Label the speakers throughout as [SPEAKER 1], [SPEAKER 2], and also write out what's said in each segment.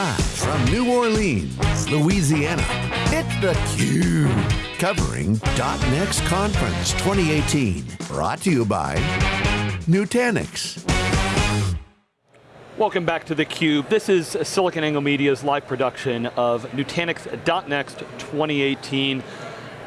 [SPEAKER 1] Live from New Orleans, Louisiana, it's theCUBE. Covering .next Conference 2018. Brought to you by Nutanix.
[SPEAKER 2] Welcome back to theCUBE. This is SiliconANGLE Media's live production of Nutanix .next 2018.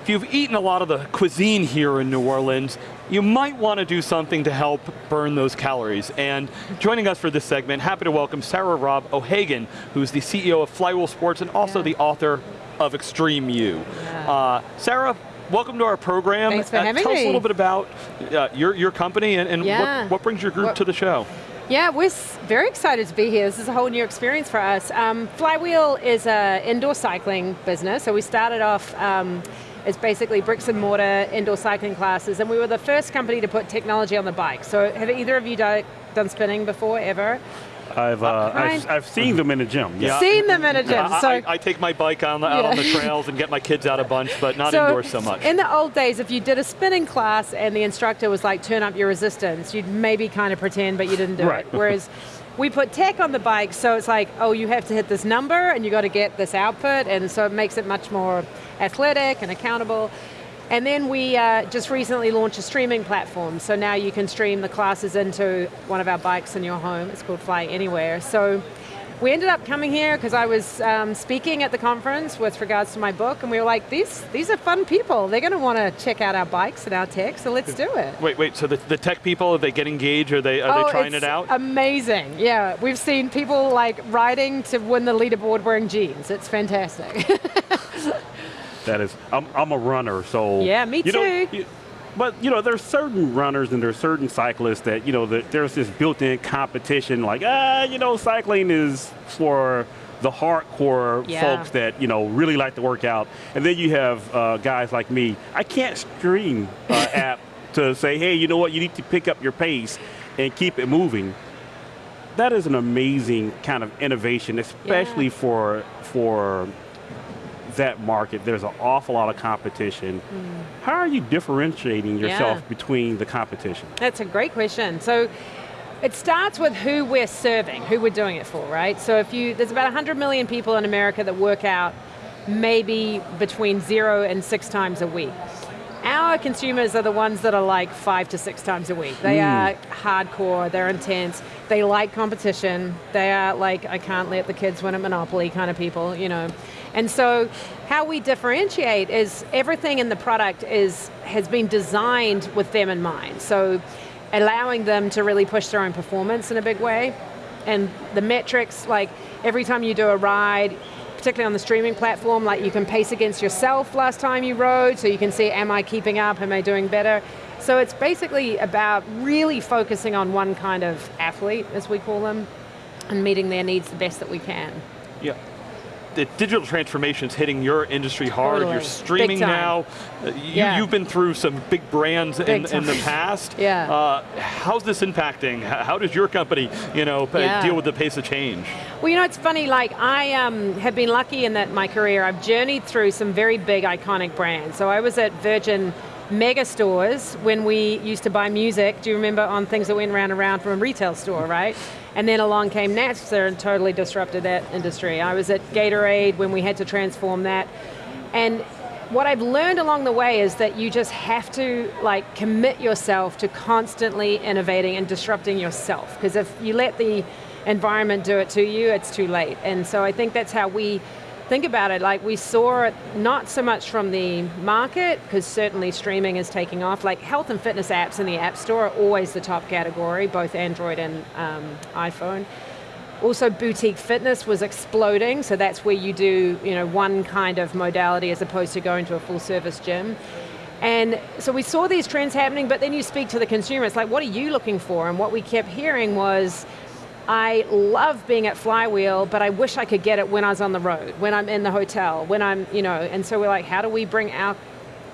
[SPEAKER 2] If you've eaten a lot of the cuisine here in New Orleans, you might want to do something to help burn those calories. And joining us for this segment, happy to welcome Sarah Robb O'Hagan, who's the CEO of Flywheel Sports and also yeah. the author of Extreme You. Yeah. Uh, Sarah, welcome to our program.
[SPEAKER 3] Thanks for uh, having
[SPEAKER 2] tell
[SPEAKER 3] me.
[SPEAKER 2] Tell us a little bit about uh, your, your company and, and yeah. what, what, brings your group what, to the show.
[SPEAKER 3] Yeah, we're very excited to be here. This is a whole new experience for us. Um, Flywheel is an indoor cycling business, so we started off um, is basically bricks and mortar indoor cycling classes, and we were the first company to put technology on the bike. So have either of you done spinning before, ever?
[SPEAKER 4] I've, uh, I've, I've, seen them in the gym.
[SPEAKER 3] Yeah. Seen them in a gym.
[SPEAKER 2] so I, I, take my bike on the, out yeah. on the trails and get my kids out a bunch, but not so indoors so much.
[SPEAKER 3] In the old days, if you did a spinning class and the instructor was like, turn up your resistance, you'd maybe kind of pretend, but you didn't do
[SPEAKER 4] right.
[SPEAKER 3] it. Whereas we put tech on the bike, so it's like, oh, you have to hit this number and you got to get this output, and so it makes it much more athletic and accountable. And then we uh, just recently launched a streaming platform, so now you can stream the classes into one of our bikes in your home. It's called Fly Anywhere. So we ended up coming here because I was um, speaking at the conference with regards to my book, and we were like, these, these are fun people. They're going to want to check out our bikes and our tech, so let's do it.
[SPEAKER 2] Wait, wait, so the, the tech people, are they get engaged? Are they, are
[SPEAKER 3] oh,
[SPEAKER 2] they trying it out?
[SPEAKER 3] amazing, yeah. We've seen people like riding to win the leaderboard wearing jeans. It's fantastic.
[SPEAKER 4] that is, I'm, I'm a runner, so.
[SPEAKER 3] Yeah, me too.
[SPEAKER 4] But you know, there's certain runners and there's certain cyclists that, you know, that there's this built-in competition like, ah, you know, cycling is for the hardcore yeah. folks that you know really like to work out, and then you have uh, guys like me. I can't stream uh, app to say, hey, you know what? You need to pick up your pace and keep it moving. That is an amazing kind of innovation, especially yeah. for for that market, there's an awful lot of competition. Mm. How are you differentiating yourself yeah. between the competition?
[SPEAKER 3] That's a great question. So it starts with who we're serving, who we're doing it for, right? So if you, there's about 100 million people in America that work out maybe between zero and six times a week. Our consumers are the ones that are like five to six times a week. They mm. are hardcore, they're intense, they like competition, they are like, I can't let the kids win at Monopoly kind of people, you know. And so how we differentiate is everything in the product is has been designed with them in mind. So allowing them to really push their own performance in a big way. And the metrics, like every time you do a ride, particularly on the streaming platform, like you can pace against yourself last time you rode, so you can see, am I keeping up, am I doing better? So it's basically about really focusing on one kind of athlete, as we call them, and meeting their needs the best that we can.
[SPEAKER 2] Yeah the digital transformation is hitting your industry hard.
[SPEAKER 3] Totally.
[SPEAKER 2] You're streaming now. Uh, you,
[SPEAKER 3] yeah.
[SPEAKER 2] You've been through some big brands
[SPEAKER 3] big
[SPEAKER 2] in, in, the past.
[SPEAKER 3] yeah.
[SPEAKER 2] Uh, how's this impacting? How does your company you know,
[SPEAKER 3] yeah.
[SPEAKER 2] deal with the pace of change?
[SPEAKER 3] Well, you know, it's funny, like I um, have been lucky in that my career, I've journeyed through some very big iconic brands. So I was at Virgin mega stores when we used to buy music, do you remember on things that went round and round from a retail store, right? And then along came Napster and totally disrupted that industry. I was at Gatorade when we had to transform that. And what I've learned along the way is that you just have to like commit yourself to constantly innovating and disrupting yourself. Because if you let the environment do it to you, it's too late. And so I think that's how we think about it, like we saw it not so much from the market, because certainly streaming is taking off, like health and fitness apps in the App Store are always the top category, both Android and um, iPhone. Also boutique fitness was exploding, so that's where you do you know, one kind of modality as opposed to going to a full service gym. And so we saw these trends happening, but then you speak to the consumer, it's like, what are you looking for? And what we kept hearing was, I love being at Flywheel, but I wish I could get it when I was on the road, when I'm in the hotel, when I'm, you know, and so we're like, how do we bring our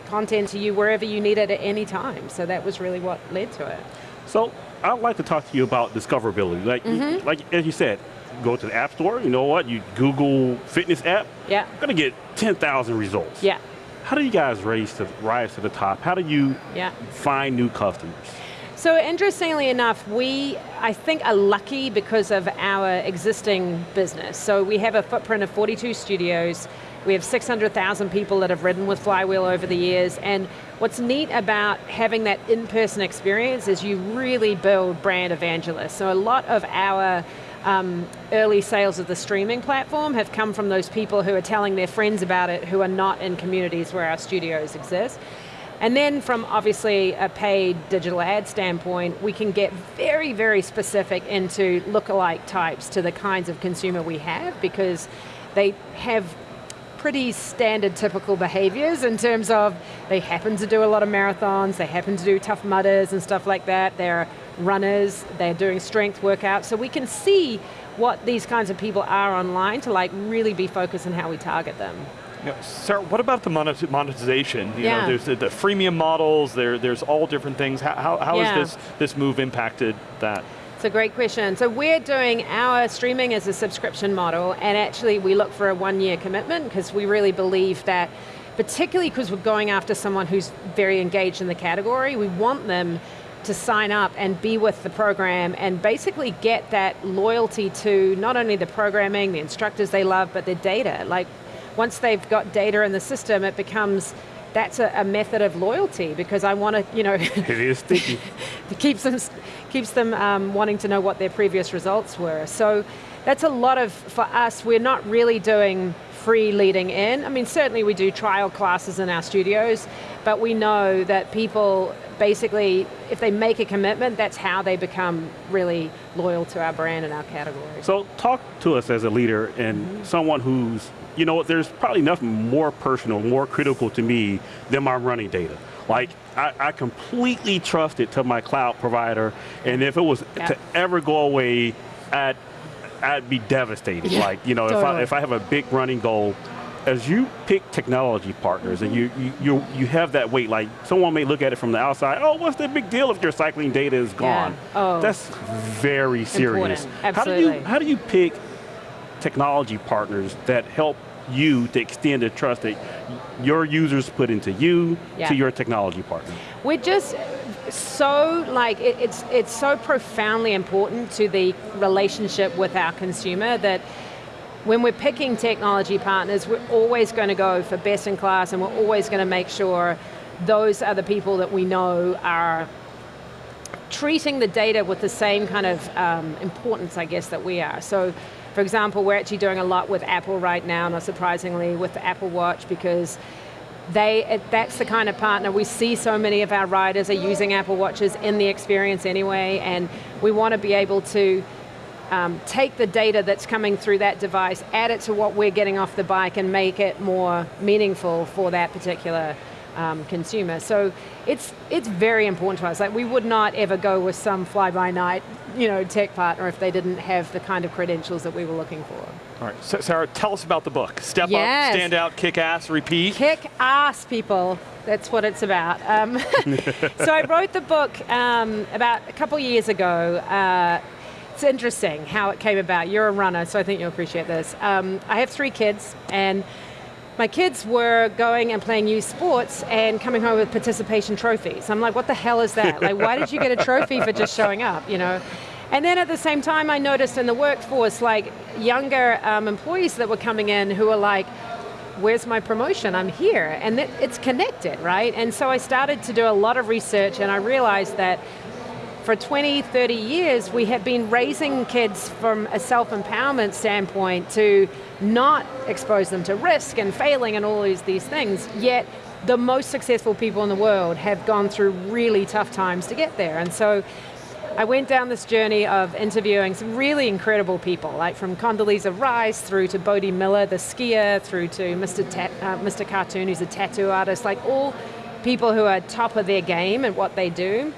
[SPEAKER 3] content to you wherever you need it at any time? So that was really what led to it.
[SPEAKER 4] So I'd like to talk to you about discoverability. Like, mm -hmm. like as you said, go to the App Store, you know what, you Google fitness app,
[SPEAKER 3] yeah.
[SPEAKER 4] you're going to get 10,000 results.
[SPEAKER 3] Yeah.
[SPEAKER 4] How do you guys raise to, rise to the top? How do you
[SPEAKER 3] yeah.
[SPEAKER 4] find new customers?
[SPEAKER 3] So interestingly enough, we, I think, are lucky because of our existing business. So we have a footprint of 42 studios, we have 600,000 people that have ridden with Flywheel over the years, and what's neat about having that in-person experience is you really build brand evangelists. So a lot of our um, early sales of the streaming platform have come from those people who are telling their friends about it who are not in communities where our studios exist. And then from obviously a paid digital ad standpoint, we can get very, very specific into lookalike types to the kinds of consumer we have because they have pretty standard typical behaviors in terms of they happen to do a lot of marathons, they happen to do Tough Mudders and stuff like that, they're runners, they're doing strength workouts, so we can see what these kinds of people are online to like really be focused on how we target them.
[SPEAKER 2] Yeah, Sarah, what about the monetization? You
[SPEAKER 3] yeah.
[SPEAKER 2] know, there's the, the, freemium models, there, there's all different things. How, how, how yeah. has this, this move impacted that?
[SPEAKER 3] It's a great question. So we're doing our streaming as a subscription model, and actually we look for a one-year commitment because we really believe that, particularly because we're going after someone who's very engaged in the category, we want them to sign up and be with the program and basically get that loyalty to not only the programming, the instructors they love, but their data. Like, once they've got data in the system, it becomes that's a, a, method of loyalty because I want to, you know,
[SPEAKER 4] it is sticky.
[SPEAKER 3] keeps them, keeps them um, wanting to know what their previous results were. So that's a lot of, for us, we're not really doing free leading in. I mean, certainly we do trial classes in our studios, but we know that people basically, if they make a commitment, that's how they become really loyal to our brand and our category.
[SPEAKER 4] So talk to us as a leader and mm -hmm. someone who's you know, there's probably nothing more personal, more critical to me than my running data. Like, I, I completely trust it to my cloud provider, and if it was yeah. to ever go away, I'd, I'd be devastated. Yeah, like, you know, totally. if, I, if I have a big running goal, as you pick technology partners and you, you, you, you, have that weight, like someone may look at it from the outside, oh, what's the big deal if your cycling data is gone?
[SPEAKER 3] Yeah. Oh.
[SPEAKER 4] That's very serious.
[SPEAKER 3] How
[SPEAKER 4] do you how do you pick technology partners that help you to extend the trust that your users put into you yeah. to your technology partner?
[SPEAKER 3] We're just so like it, it's it's so profoundly important to the relationship with our consumer that when we're picking technology partners, we're always going to go for best in class and we're always going to make sure those are the people that we know are treating the data with the same kind of um, importance, I guess, that we are. So for example, we're actually doing a lot with Apple right now, not surprisingly, with the Apple Watch because they, that's the kind of partner, we see so many of our riders are using Apple Watches in the experience anyway, and we want to be able to um, take the data that's coming through that device, add it to what we're getting off the bike and make it more meaningful for that particular um, consumer. So it's, it's very important to us. Like we would not ever go with some fly-by-night you know, tech partner if they didn't have the kind of credentials that we were looking for.
[SPEAKER 2] All right, so Sarah, tell us about the book. Step yes. up, stand out, kick ass, repeat.
[SPEAKER 3] Kick ass, people. That's what it's about. Um, so I wrote the book um, about a couple years ago. Uh, it's interesting how it came about. You're a runner, so I think you'll appreciate this. Um, I have three kids, and my kids were going and playing youth sports and coming home with participation trophies. I'm like, what the hell is that? like, why did you get a trophy for just showing up, you know? And then at the same time, I noticed in the workforce, like younger um, employees that were coming in who were like, where's my promotion? I'm here. And it's connected, right? And so I started to do a lot of research and I realized that for 20, 30 years, we have been raising kids from a self-empowerment standpoint to not expose them to risk and failing and all these, these things, yet the most successful people in the world have gone through really tough times to get there. And so I went down this journey of interviewing some really incredible people, like from Condoleezza Rice through to Bode Miller, the skier, through to Mr. Ta uh, Mr. Cartoon, who's a tattoo artist, like all people who are top of their game at what they do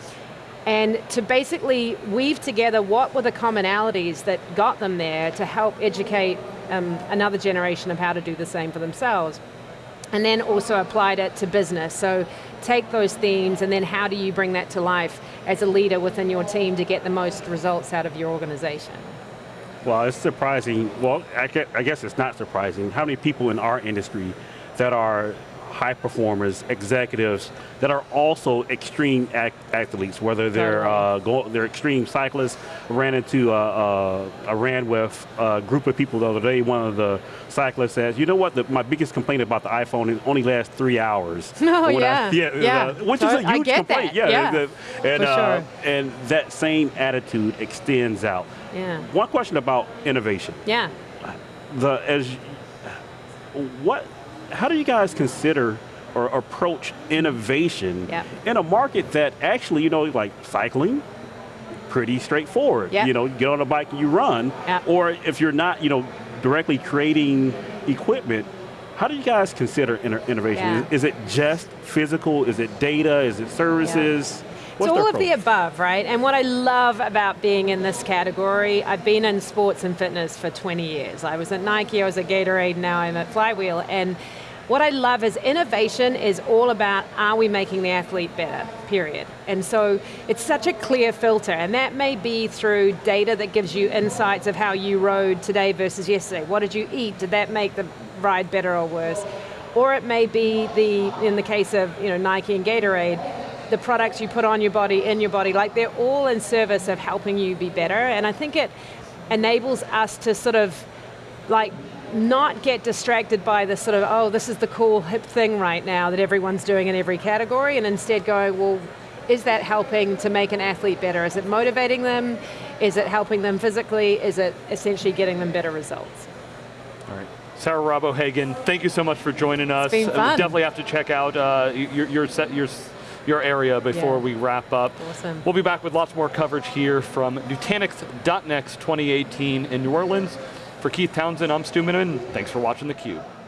[SPEAKER 3] and to basically weave together what were the commonalities that got them there to help educate um, another generation of how to do the same for themselves. And then also applied it to business. So take those themes and then how do you bring that to life as a leader within your team to get the most results out of your organization?
[SPEAKER 4] Well, it's surprising, well, I guess it's not surprising, how many people in our industry that are high performers, executives that are also extreme ac athletes, whether they're uh, go, they're extreme cyclists. I ran into uh, uh, I ran with a group of people the other day. One of the cyclists says, "You know what? The, my biggest complaint about the iPhone is only lasts three hours."
[SPEAKER 3] Oh
[SPEAKER 4] yeah,
[SPEAKER 3] I,
[SPEAKER 4] yeah,
[SPEAKER 3] yeah.
[SPEAKER 4] Uh, which is a huge complaint.
[SPEAKER 3] That. Yeah,
[SPEAKER 4] yeah. and
[SPEAKER 3] For sure.
[SPEAKER 4] and that same attitude extends out.
[SPEAKER 3] Yeah.
[SPEAKER 4] One question about innovation.
[SPEAKER 3] Yeah.
[SPEAKER 4] The as what how do you guys consider or approach innovation
[SPEAKER 3] yep.
[SPEAKER 4] in a market that actually, you know, like cycling, pretty straightforward.
[SPEAKER 3] Yep.
[SPEAKER 4] You know, you get on a bike and you run.
[SPEAKER 3] Yep.
[SPEAKER 4] Or if you're not, you know, directly creating equipment, how do you guys consider innovation?
[SPEAKER 3] Yeah.
[SPEAKER 4] Is, is, it just physical? Is it data? Is it services?
[SPEAKER 3] Yeah.
[SPEAKER 4] What's
[SPEAKER 3] it's all of the above, right? And what I love about being in this category, I've been in sports and fitness for 20 years. I was at Nike, I was at Gatorade, now I'm at Flywheel. And what I love is innovation is all about are we making the athlete better, period. And so it's such a clear filter, and that may be through data that gives you insights of how you rode today versus yesterday. What did you eat? Did that make the ride better or worse? Or it may be the, in the case of you know, Nike and Gatorade, the products you put on your body, in your body, like they're all in service of helping you be better. And I think it enables us to sort of like not get distracted by the sort of, oh, this is the cool hip thing right now that everyone's doing in every category, and instead going, well, is that helping to make an athlete better? Is it motivating them? Is it helping them physically? Is it essentially getting them better results?
[SPEAKER 2] All right. Sarah Robb O'Hagan, thank you so much for joining us.
[SPEAKER 3] Fun.
[SPEAKER 2] Uh, definitely have to check out uh, your, your, set, your, your area before
[SPEAKER 3] Yeah.
[SPEAKER 2] we wrap up.
[SPEAKER 3] Awesome.
[SPEAKER 2] We'll be back with lots more coverage here from Nutanix.next 2018 in New Orleans. For Keith Townsend, I'm Stu Miniman. Thanks for watching theCUBE.